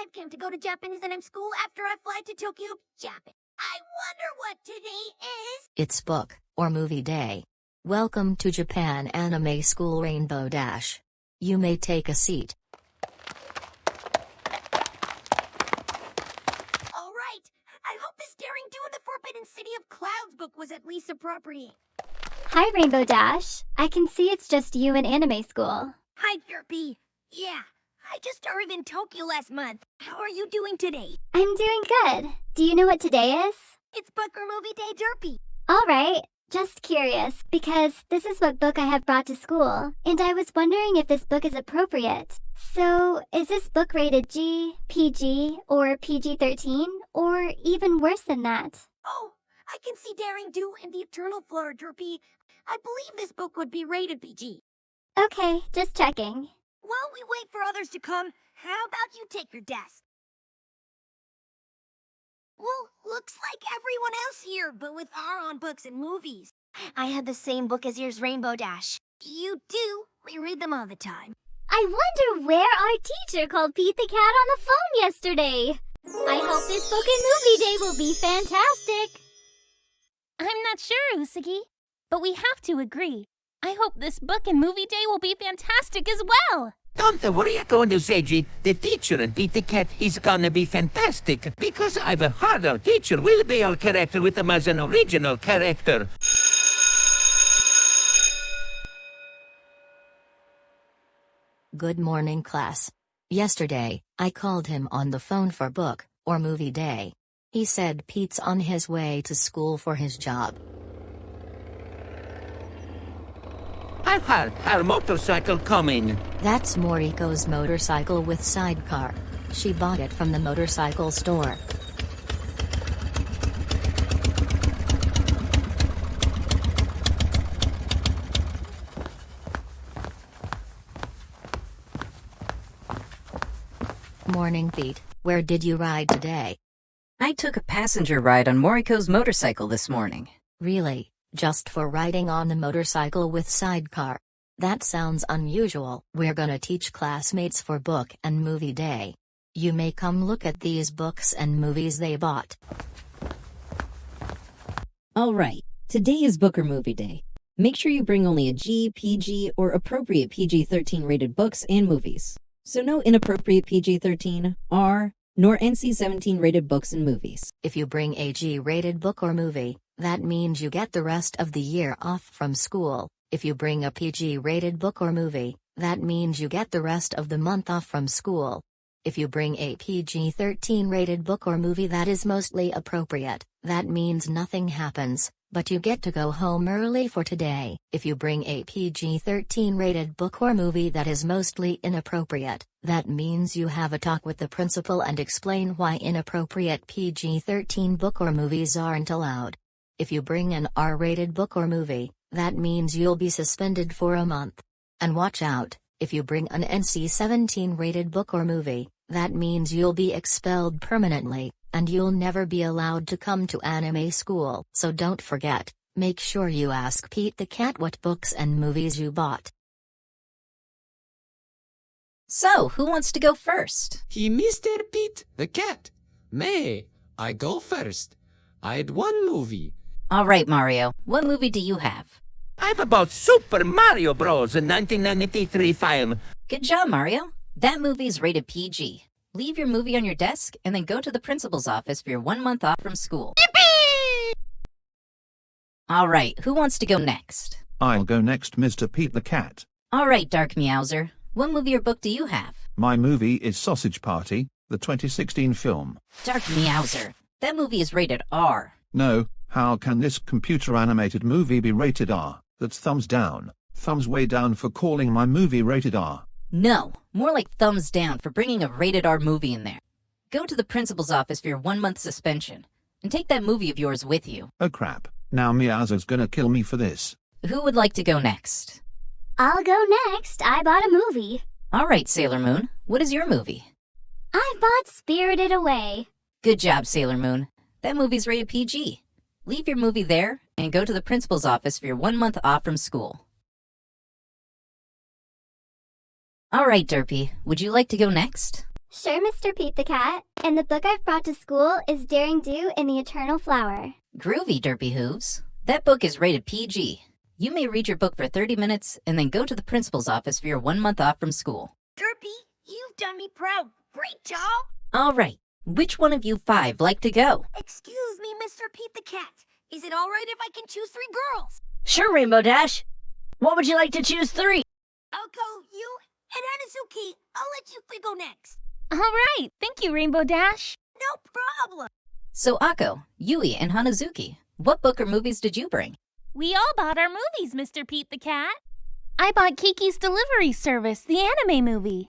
I've came to go to Japanese and school after I fly to Tokyo, Japan. I wonder what today is. It's book or movie day. Welcome to Japan Anime School Rainbow Dash. You may take a seat. All right. I hope this Daring Do in the Forbidden City of Clouds book was at least appropriate. Hi, Rainbow Dash. I can see it's just you in anime school. Hi, Derpy. Yeah, I just arrived in Tokyo last month. How are you doing today? I'm doing good. Do you know what today is? It's Booker Movie Day, Derpy. All right. Just curious, because this is what book I have brought to school, and I was wondering if this book is appropriate. So, is this book rated G, PG, or PG 13, or even worse than that? Oh, I can see Daring Do and the Eternal Flower, Derpy. I believe this book would be rated PG. Okay, just checking. While we wait for others to come, how about you take your desk? Well, looks like everyone else here, but with our own books and movies. I had the same book as yours, Rainbow Dash. You do? We read them all the time. I wonder where our teacher called Pete the Cat on the phone yesterday. I hope this book and movie day will be fantastic. I'm not sure, Usagi, but we have to agree. I hope this book and movie day will be fantastic as well. Don't worry, I'm going to say, G, the teacher and Pete the Cat is gonna be fantastic because I've a harder teacher will be our character with him as an original character. Good morning, class. Yesterday, I called him on the phone for book or movie day. He said Pete's on his way to school for his job. I've had our motorcycle coming. That's Moriko's motorcycle with sidecar. She bought it from the motorcycle store. Morning, Pete. Where did you ride today? I took a passenger ride on Moriko's motorcycle this morning. Really? Just for riding on the motorcycle with sidecar? That sounds unusual. We're gonna teach classmates for book and movie day. You may come look at these books and movies they bought. All right, today is Booker Movie Day. Make sure you bring only a G, PG, or appropriate PG 13 rated books and movies. So, no inappropriate PG 13, R, nor NC 17 rated books and movies. If you bring a G rated book or movie, that means you get the rest of the year off from school. If you bring a PG rated book or movie, that means you get the rest of the month off from school. If you bring a PG 13 rated book or movie that is mostly appropriate, that means nothing happens, but you get to go home early for today. If you bring a PG 13 rated book or movie that is mostly inappropriate, that means you have a talk with the principal and explain why inappropriate PG 13 book or movies aren't allowed. If you bring an R rated book or movie, that means you'll be suspended for a month. And watch out, if you bring an NC 17 rated book or movie, that means you'll be expelled permanently, and you'll never be allowed to come to anime school. So don't forget, make sure you ask Pete the Cat what books and movies you bought. So, who wants to go first? He Mr. Pete, the cat. May I go first? I had one movie. All right, Mario, what movie do you have? I've about Super Mario Bros. in 1993 film. Good job, Mario. That movie is rated PG. Leave your movie on your desk and then go to the principal's office for your one month off from school. All right, who wants to go next? I'll go next, Mr. Pete the Cat. All right, Dark Meowser. What movie or book do you have? My movie is Sausage Party, the 2016 film. Dark Meowser. That movie is rated R. No, how can this computer animated movie be rated R? That's thumbs down. Thumbs way down for calling my movie rated R. No, more like thumbs down for bringing a rated R movie in there. Go to the principal's office for your one month suspension and take that movie of yours with you. Oh crap, now Meowser's gonna kill me for this. Who would like to go next? I'll go next. I bought a movie. All right, Sailor Moon. What is your movie? I bought Spirited Away. Good job, Sailor Moon. That movie's rated PG. Leave your movie there and go to the principal's office for your one month off from school. All right, Derpy. Would you like to go next? Sure, Mr. Pete the Cat. And the book I've brought to school is Daring Do and the Eternal Flower. Groovy, Derpy Hooves. That book is rated PG. You may read your book for 30 minutes and then go to the principal's office for your one month off from school. Derpy, you've done me proud. Great job. All right, which one of you five like to go? Excuse me, Mr. Pete the Cat. Is it all right if I can choose three girls? Sure, Rainbow Dash. What would you like to choose three? I'll go you and Hanazuki. I'll let you three go next. All right, thank you, Rainbow Dash. No problem. So, Akko, Yui, and Hanazuki, what book or movies did you bring? We all bought our movies, Mr. Pete the Cat. I bought Kiki's Delivery Service, the anime movie.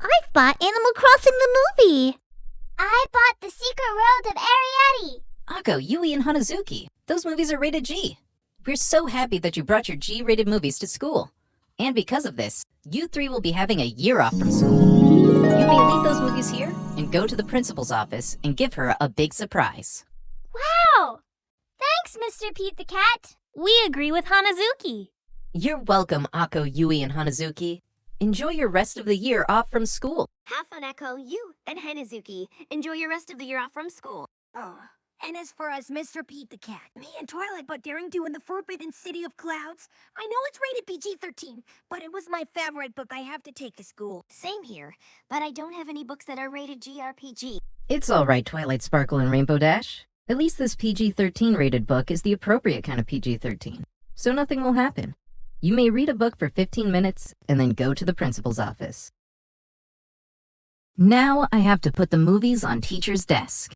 I've bought Animal Crossing the movie. I bought The Secret World of Arrietty. Akko, Yui, and Hanazuki, those movies are rated G. We're so happy that you brought your G rated movies to school. And because of this, you three will be having a year off from school. You may leave those movies here and go to the principal's office and give her a big surprise. Wow! Thanks, Mr. Pete the Cat. We agree with Hanazuki. You're welcome, Akko, Yui, and Hanazuki. Enjoy your rest of the year off from school. Have fun, Akko. Yui and Hanazuki. Enjoy your rest of the year off from school. Oh. And as for us, Mr. Pete the Cat, me and Twilight bought Daring Do in the Forbidden City of Clouds. I know it's rated PG-13, but it was my favorite book I have to take to school. Same here, but I don't have any books that are rated GRPG. It's all right, Twilight Sparkle and Rainbow Dash. At least this PG 13 rated book is the appropriate kind of PG 13, so nothing will happen. You may read a book for 15 minutes and then go to the principal's office. Now I have to put the movies on teacher's desk.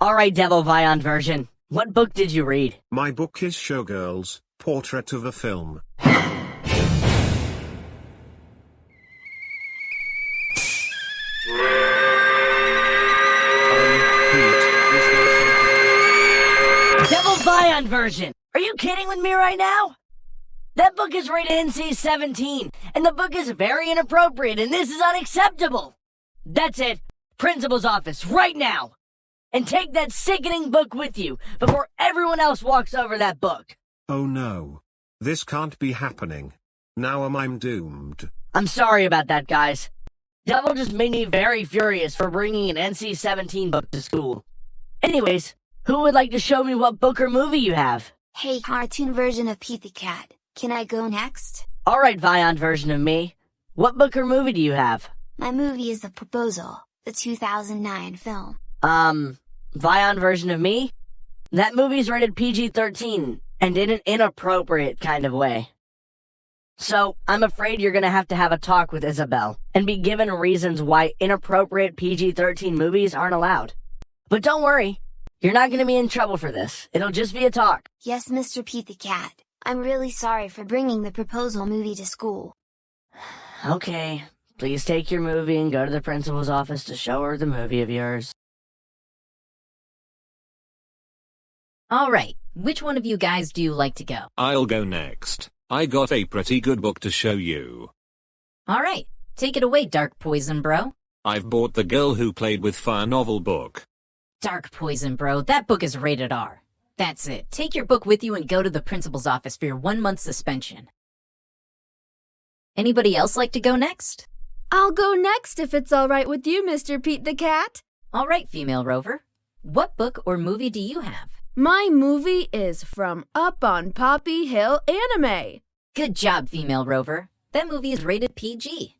All right, Devil Vyond version. What book did you read? My book is Showgirls, Portrait of a Film. Vyond version. Are you kidding with me right now? That book is rated NC-17, and the book is very inappropriate, and this is unacceptable. That's it. Principal's office, right now. And take that sickening book with you before everyone else walks over that book. Oh no. This can't be happening. Now am I'm doomed. I'm sorry about that, guys. Devil just made me very furious for bringing an NC-17 book to school. Anyways, who would like to show me what book or movie you have? Hey, cartoon version of Pete the Cat. Can I go next? Alright, Vyond version of me. What book or movie do you have? My movie is The Proposal, the 2009 film. Um, Vyond version of me? That movie's rated PG-13, and in an inappropriate kind of way. So, I'm afraid you're gonna have to have a talk with Isabel, and be given reasons why inappropriate PG-13 movies aren't allowed. But don't worry, you're not gonna be in trouble for this. It'll just be a talk. Yes, Mr. Pete the Cat. I'm really sorry for bringing the proposal movie to school. Okay, please take your movie and go to the principal's office to show her the movie of yours. All right, which one of you guys do you like to go? I'll go next. I got a pretty good book to show you. All right, take it away, Dark Poison Bro. I've bought The Girl Who Played with Fire novel book. Dark Poison Bro, that book is rated R. That's it. Take your book with you and go to the principal's office for your one month suspension. Anybody else like to go next? I'll go next if it's all right with you, Mr. Pete the Cat. All right, female rover. What book or movie do you have? My movie is from Up on Poppy Hill Anime. Good job, female rover. That movie is rated PG.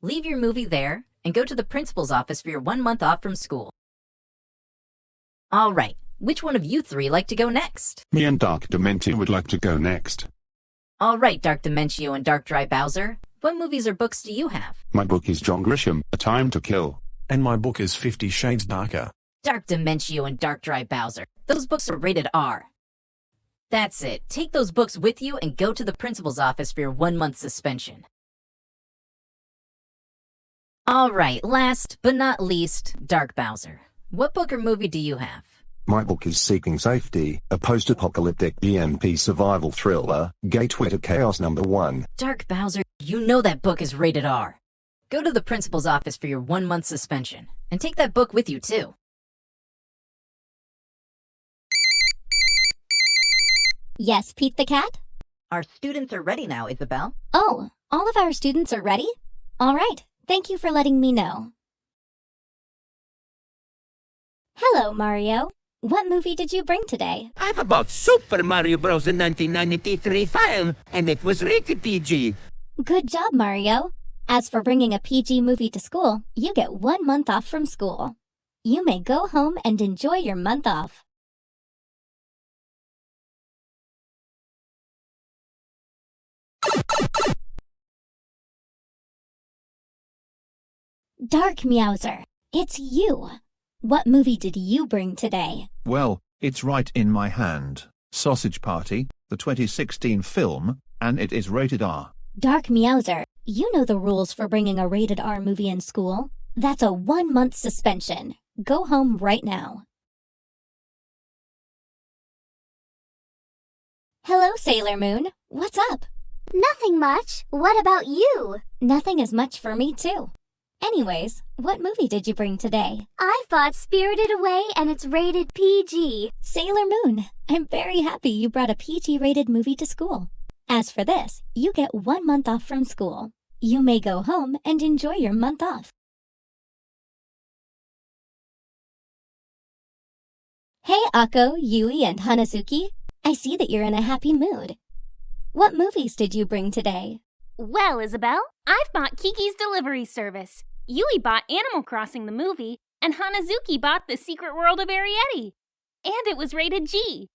Leave your movie there and go to the principal's office for your one month off from school. All right, which one of you three like to go next? Me and Dark Dimentio would like to go next. All right, Dark Dimentio and Dark Dry Bowser. What movies or books do you have? My book is John Grisham, A Time to Kill. And my book is Fifty Shades Darker. Dark Dimentio and Dark Dry Bowser. Those books are rated R. That's it. Take those books with you and go to the principal's office for your one month suspension. All right, last but not least, Dark Bowser. What book or movie do you have? My book is Seeking Safety, a post-apocalyptic EMP survival thriller, Gateway to Chaos number 1. Dark Bowser, you know that book is rated R. Go to the principal's office for your one month suspension, and take that book with you too. Yes, Pete the Cat? Our students are ready now, Isabel. Oh, all of our students are ready? All right. Thank you for letting me know. Hello, Mario. What movie did you bring today? I've about Super Mario Bros. in 1993 film, and it was rated PG. Good job, Mario. As for bringing a PG movie to school, you get one month off from school. You may go home and enjoy your month off. Dark Meowser, it's you. What movie did you bring today? Well, it's right in my hand. Sausage Party, the 2016 film, and it is rated R. Dark Meowser, you know the rules for bringing a rated R movie in school. That's a one month suspension. Go home right now. Hello, Sailor Moon. What's up? Nothing much. What about you? Nothing is much for me, too. Anyways, what movie did you bring today? I bought Spirited Away and it's rated PG. Sailor Moon, I'm very happy you brought a PG rated movie to school. As for this, you get one month off from school. You may go home and enjoy your month off. Hey, Akko, Yui, and Hanazuki. I see that you're in a happy mood. What movies did you bring today? Well, Isabel, I've bought Kiki's Delivery Service. Yui bought Animal Crossing the movie, and Hanazuki bought The Secret World of Arrietty. And it was rated G.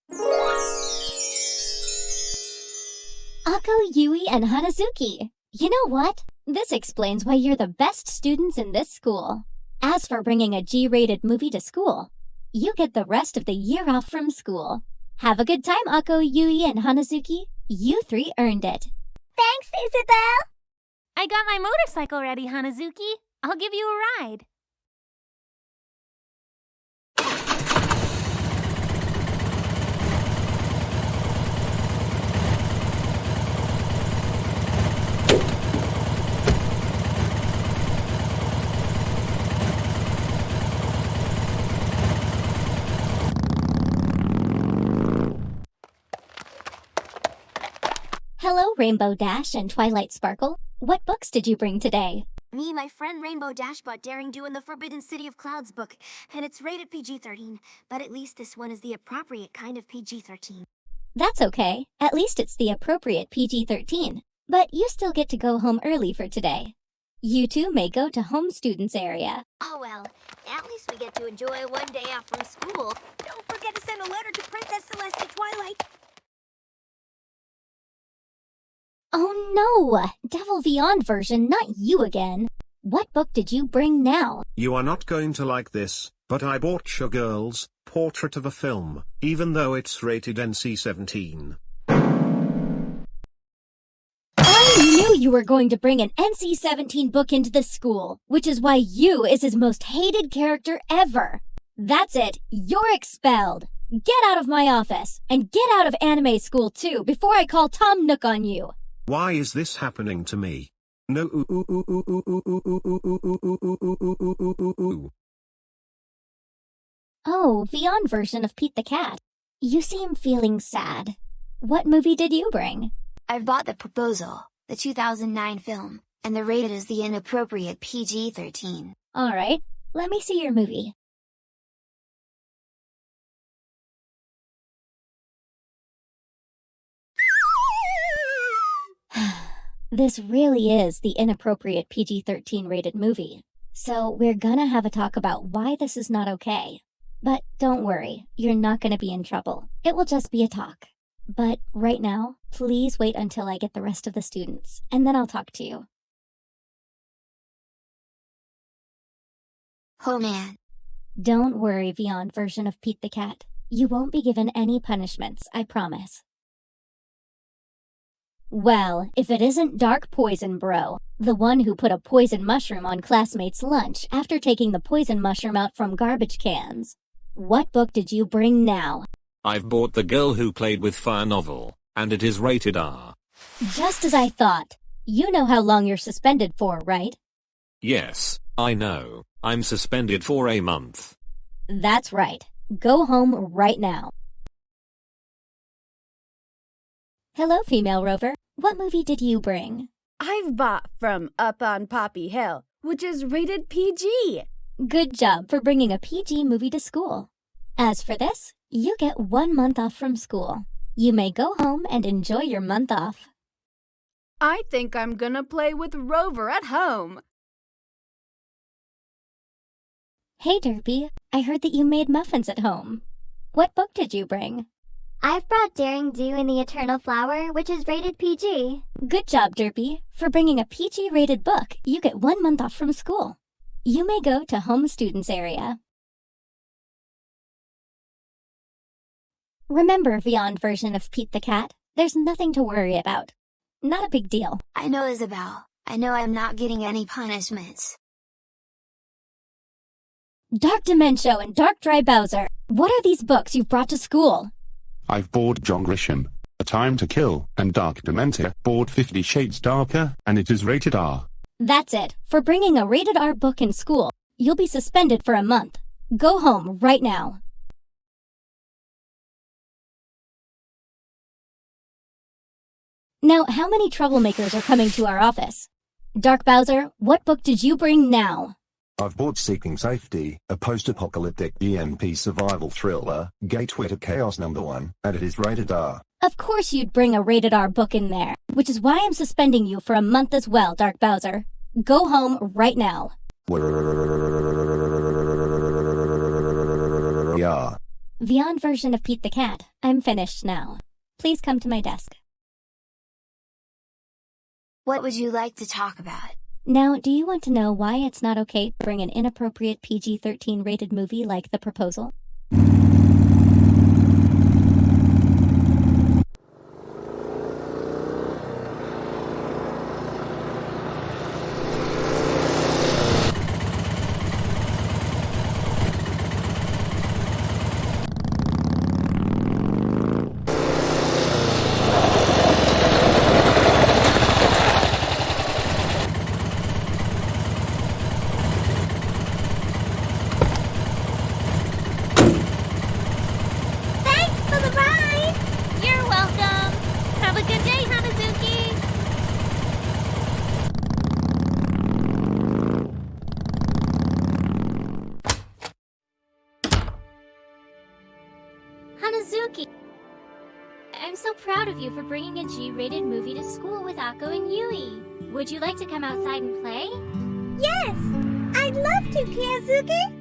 Akko, Yui, and Hanazuki. You know what? This explains why you're the best students in this school. As for bringing a G-rated movie to school, you get the rest of the year off from school. Have a good time, Akko, Yui, and Hanazuki. You three earned it. Thanks, Isabel. I got my motorcycle ready, Hanazuki. I'll give you a ride. Hello, Rainbow Dash and Twilight Sparkle. What books did you bring today? Me and my friend Rainbow Dash bought Daring Do in the Forbidden City of Clouds book, and it's rated PG-13, but at least this one is the appropriate kind of PG-13. That's okay. At least it's the appropriate PG-13. But you still get to go home early for today. You two may go to home students area. Oh well, at least we get to enjoy one day off from school. Don't forget to send a letter to Princess Celestia Twilight. Oh no! Devil Vyond version, not you again. What book did you bring now? You are not going to like this, but I bought Showgirls, Portrait of a Film, even though it's rated NC-17. I knew you were going to bring an NC-17 book into the school, which is why you is his most hated character ever. That's it, you're expelled. Get out of my office, and get out of anime school too, before I call Tom Nook on you. Why is this happening to me? No. Oh, Vyond version of Pete the Cat. You seem feeling sad. What movie did you bring? I've bought The Proposal, the 2009 film, and the rated is the inappropriate PG-13. Alright, let me see your movie. This really is the inappropriate PG-13 rated movie. So we're gonna have a talk about why this is not okay. But don't worry, you're not gonna be in trouble. It will just be a talk. But right now, please wait until I get the rest of the students, and then I'll talk to you. Oh man. Don't worry, Vyond version of Pete the Cat. You won't be given any punishments, I promise. Well, if it isn't Dark Poison Bro, the one who put a poison mushroom on classmates' lunch after taking the poison mushroom out from garbage cans. What book did you bring now? I've bought The Girl Who Played with Fire novel, and it is rated R. Just as I thought. You know how long you're suspended for, right? Yes, I know. I'm suspended for a month. That's right. Go home right now. Hello, female rover. What movie did you bring? I've bought from Up on Poppy Hill, which is rated PG. Good job for bringing a PG movie to school. As for this, you get one month off from school. You may go home and enjoy your month off. I think I'm gonna play with Rover at home. Hey, Derpy, I heard that you made muffins at home. What book did you bring? I've brought Daring Do in the Eternal Flower, which is rated PG. Good job, Derpy. For bringing a PG rated book, you get one month off from school. You may go to home students area. Remember Vyond version of Pete the Cat? There's nothing to worry about. Not a big deal. I know, Isabel. I know I'm not getting any punishments. Dark Dimentio and Dark Dry Bowser. What are these books you've brought to school? I've bought John Grisham, A Time to Kill, and Dark Dimentio, bought Fifty Shades Darker, and it is rated R. That's it. For bringing a rated R book in school, you'll be suspended for a month. Go home right now. Now, how many troublemakers are coming to our office? Dark Bowser, what book did you bring now? I've bought Seeking Safety, a post-apocalyptic EMP survival thriller, gateway to chaos number one, and it is rated R. Of course you'd bring a rated R book in there, which is why I'm suspending you for a month as well, Dark Bowser. Go home right now. Yeah. Vyond version of Pete the Cat. I'm finished now. Please come to my desk. What would you like to talk about? Now, do you want to know why it's not okay to bring an inappropriate PG 13 rated movie like The Proposal? You for bringing a G-rated movie to school with Akko and Yui. Would you like to come outside and play? Yes! I'd love to, Kiazuki!